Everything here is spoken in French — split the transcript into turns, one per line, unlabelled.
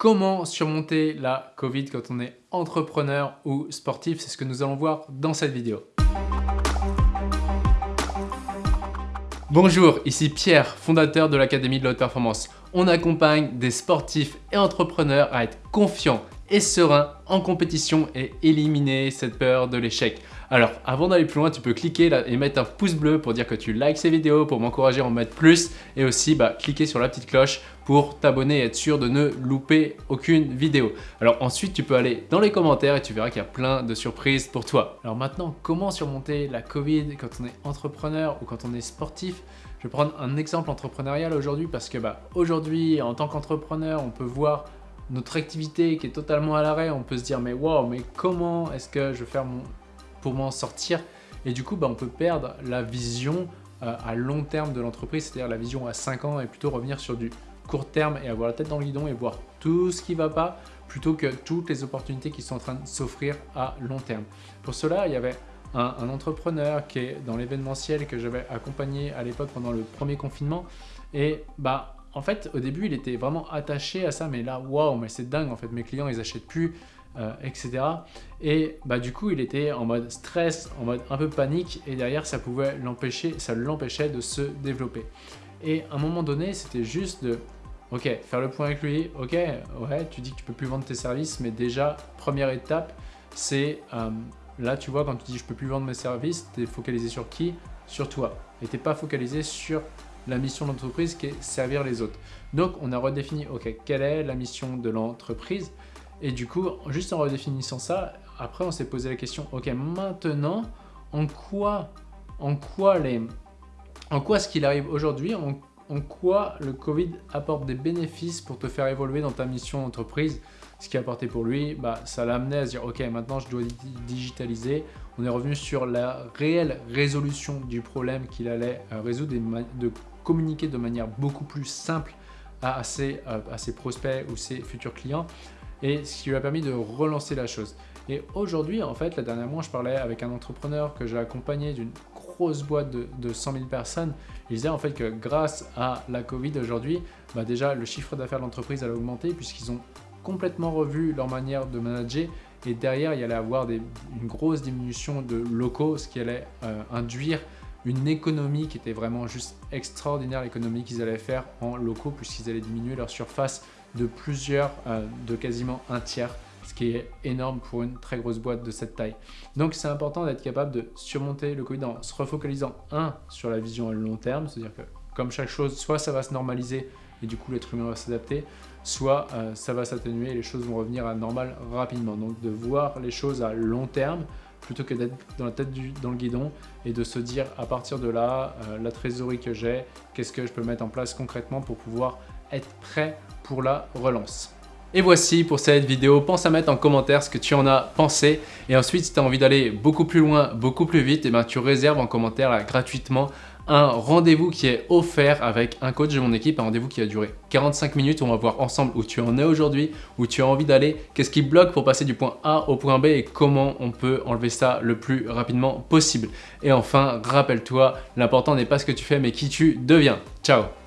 Comment surmonter la Covid quand on est entrepreneur ou sportif C'est ce que nous allons voir dans cette vidéo. Bonjour, ici Pierre, fondateur de l'Académie de la Performance. On accompagne des sportifs et entrepreneurs à être confiants et sereins en compétition et éliminer cette peur de l'échec. Alors, avant d'aller plus loin, tu peux cliquer et mettre un pouce bleu pour dire que tu likes ces vidéos, pour m'encourager à en mettre plus et aussi bah, cliquer sur la petite cloche pour t'abonner et être sûr de ne louper aucune vidéo. Alors ensuite, tu peux aller dans les commentaires et tu verras qu'il y a plein de surprises pour toi. Alors maintenant, comment surmonter la Covid quand on est entrepreneur ou quand on est sportif? Je vais prendre un exemple entrepreneurial aujourd'hui parce que bah, aujourd'hui, en tant qu'entrepreneur, on peut voir notre activité qui est totalement à l'arrêt, on peut se dire mais wow, mais comment est-ce que je vais faire mon, pour m'en sortir. Et du coup, bah, on peut perdre la vision euh, à long terme de l'entreprise, c'est-à-dire la vision à 5 ans et plutôt revenir sur du court terme et avoir la tête dans le guidon et voir tout ce qui va pas plutôt que toutes les opportunités qui sont en train de s'offrir à long terme. Pour cela, il y avait un, un entrepreneur qui est dans l'événementiel que j'avais accompagné à l'époque pendant le premier confinement et bah en fait, au début, il était vraiment attaché à ça, mais là, waouh, mais c'est dingue, en fait, mes clients, ils achètent plus, euh, etc. Et bah, du coup, il était en mode stress, en mode un peu panique, et derrière, ça pouvait l'empêcher, ça l'empêchait de se développer. Et à un moment donné, c'était juste de, ok, faire le point avec lui, ok, ouais, tu dis que tu peux plus vendre tes services, mais déjà, première étape, c'est, euh, là, tu vois, quand tu dis je peux plus vendre mes services, tu es focalisé sur qui? Sur toi. Et tu pas focalisé sur la mission de l'entreprise qui est servir les autres. Donc, on a redéfini, ok, quelle est la mission de l'entreprise? Et du coup, juste en redéfinissant ça, après on s'est posé la question, ok maintenant, en quoi, en quoi, les, en quoi ce qu'il arrive aujourd'hui, en, quoi le Covid apporte des bénéfices pour te faire évoluer dans ta mission d'entreprise Ce qui a apporté pour lui, bah, ça l'a amené à se dire, ok maintenant je dois digitaliser. On est revenu sur la réelle résolution du problème qu'il allait euh, résoudre et de communiquer de manière beaucoup plus simple à euh, à ses prospects ou ses futurs clients et ce qui lui a permis de relancer la chose. Et aujourd'hui, en fait, la dernière mois, je parlais avec un entrepreneur que j'ai accompagné d'une grosse boîte de, de, 100 000 personnes. Il disait en fait que grâce à la Covid aujourd'hui, bah déjà le chiffre d'affaires de l'entreprise a augmenté puisqu'ils ont complètement revu leur manière de manager et derrière il y allait avoir une grosse diminution de locaux, ce qui allait euh, induire une économie qui était vraiment juste extraordinaire, l'économie qu'ils allaient faire en locaux puisqu'ils allaient diminuer leur surface de plusieurs, euh, de quasiment un tiers, ce qui est énorme pour une très grosse boîte de cette taille. Donc c'est important d'être capable de surmonter le Covid en se refocalisant, un, sur la vision à long terme, c'est-à-dire que comme chaque chose, soit ça va se normaliser et du coup l'être humain va s'adapter, soit euh, ça va s'atténuer et les choses vont revenir à normal rapidement. Donc de voir les choses à long terme, plutôt que d'être dans la tête du, dans le guidon et de se dire à partir de là, euh, la trésorerie que j'ai, qu'est-ce que je peux mettre en place concrètement pour pouvoir être prêt pour la relance. Et voici pour cette vidéo, pense à mettre en commentaire ce que tu en as pensé et ensuite si tu as envie d'aller beaucoup plus loin, beaucoup plus vite, et eh ben, tu réserves en commentaire gratuitement un rendez-vous qui est offert avec un coach de mon équipe, un rendez-vous qui a duré 45 minutes on va voir ensemble où tu en es aujourd'hui, où tu as envie d'aller, qu'est-ce qui bloque pour passer du point A au point B et comment on peut enlever ça le plus rapidement possible. Et enfin, rappelle-toi, l'important n'est pas ce que tu fais mais qui tu deviens. Ciao